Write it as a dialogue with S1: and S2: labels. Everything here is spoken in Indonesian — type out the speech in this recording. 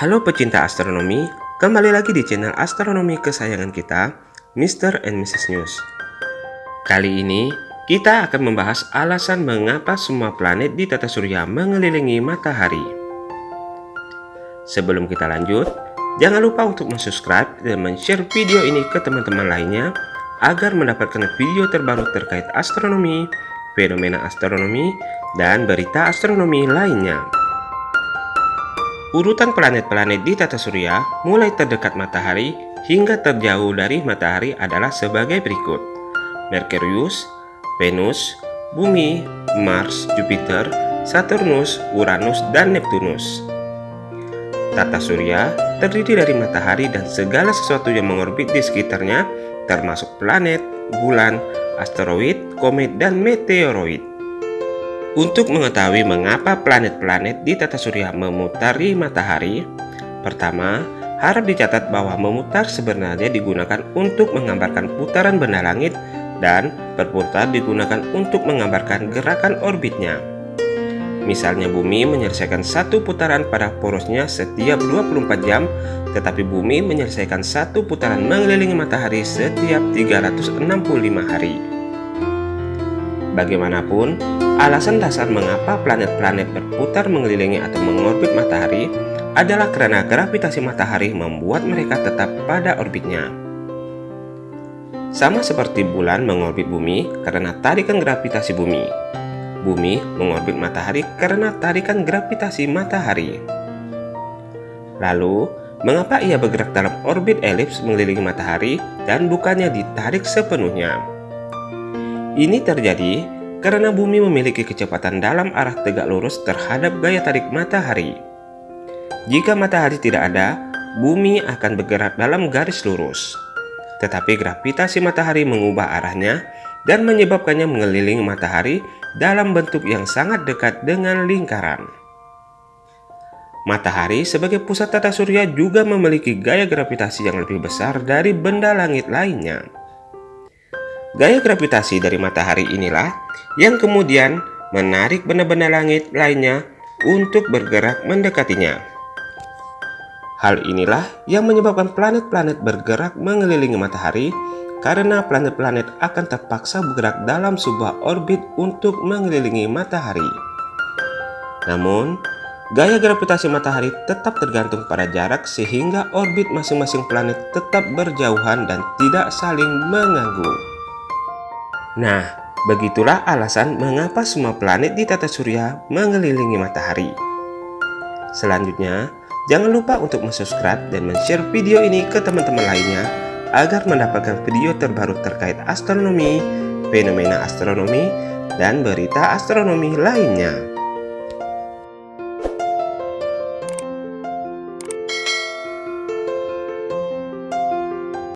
S1: Halo pecinta astronomi, kembali lagi di channel astronomi kesayangan kita, Mr. and Mrs. News. Kali ini, kita akan membahas alasan mengapa semua planet di tata surya mengelilingi matahari. Sebelum kita lanjut, jangan lupa untuk subscribe dan share video ini ke teman-teman lainnya agar mendapatkan video terbaru terkait astronomi, fenomena astronomi, dan berita astronomi lainnya. Urutan planet-planet di tata surya mulai terdekat matahari hingga terjauh dari matahari adalah sebagai berikut. Merkurius, Venus, Bumi, Mars, Jupiter, Saturnus, Uranus, dan Neptunus. Tata surya terdiri dari matahari dan segala sesuatu yang mengorbit di sekitarnya termasuk planet, bulan, asteroid, komet, dan meteoroid. Untuk mengetahui mengapa planet-planet di tata surya memutari matahari, pertama, harap dicatat bahwa memutar sebenarnya digunakan untuk menggambarkan putaran benda langit dan berputar digunakan untuk menggambarkan gerakan orbitnya. Misalnya bumi menyelesaikan satu putaran pada porosnya setiap 24 jam, tetapi bumi menyelesaikan satu putaran mengelilingi matahari setiap 365 hari. Bagaimanapun, alasan dasar mengapa planet-planet berputar mengelilingi atau mengorbit matahari adalah karena gravitasi matahari membuat mereka tetap pada orbitnya. Sama seperti bulan mengorbit bumi karena tarikan gravitasi bumi. Bumi mengorbit matahari karena tarikan gravitasi matahari. Lalu, mengapa ia bergerak dalam orbit elips mengelilingi matahari dan bukannya ditarik sepenuhnya? Ini terjadi karena bumi memiliki kecepatan dalam arah tegak lurus terhadap gaya tarik matahari. Jika matahari tidak ada, bumi akan bergerak dalam garis lurus. Tetapi gravitasi matahari mengubah arahnya dan menyebabkannya mengelilingi matahari dalam bentuk yang sangat dekat dengan lingkaran. Matahari sebagai pusat tata surya juga memiliki gaya gravitasi yang lebih besar dari benda langit lainnya. Gaya gravitasi dari matahari inilah yang kemudian menarik benda-benda langit lainnya untuk bergerak mendekatinya. Hal inilah yang menyebabkan planet-planet bergerak mengelilingi matahari karena planet-planet akan terpaksa bergerak dalam sebuah orbit untuk mengelilingi matahari. Namun, gaya gravitasi matahari tetap tergantung pada jarak sehingga orbit masing-masing planet tetap berjauhan dan tidak saling mengganggu. Nah, begitulah alasan mengapa semua planet di tata surya mengelilingi matahari. Selanjutnya, jangan lupa untuk subscribe dan share video ini ke teman-teman lainnya agar mendapatkan video terbaru terkait astronomi, fenomena astronomi, dan berita astronomi lainnya.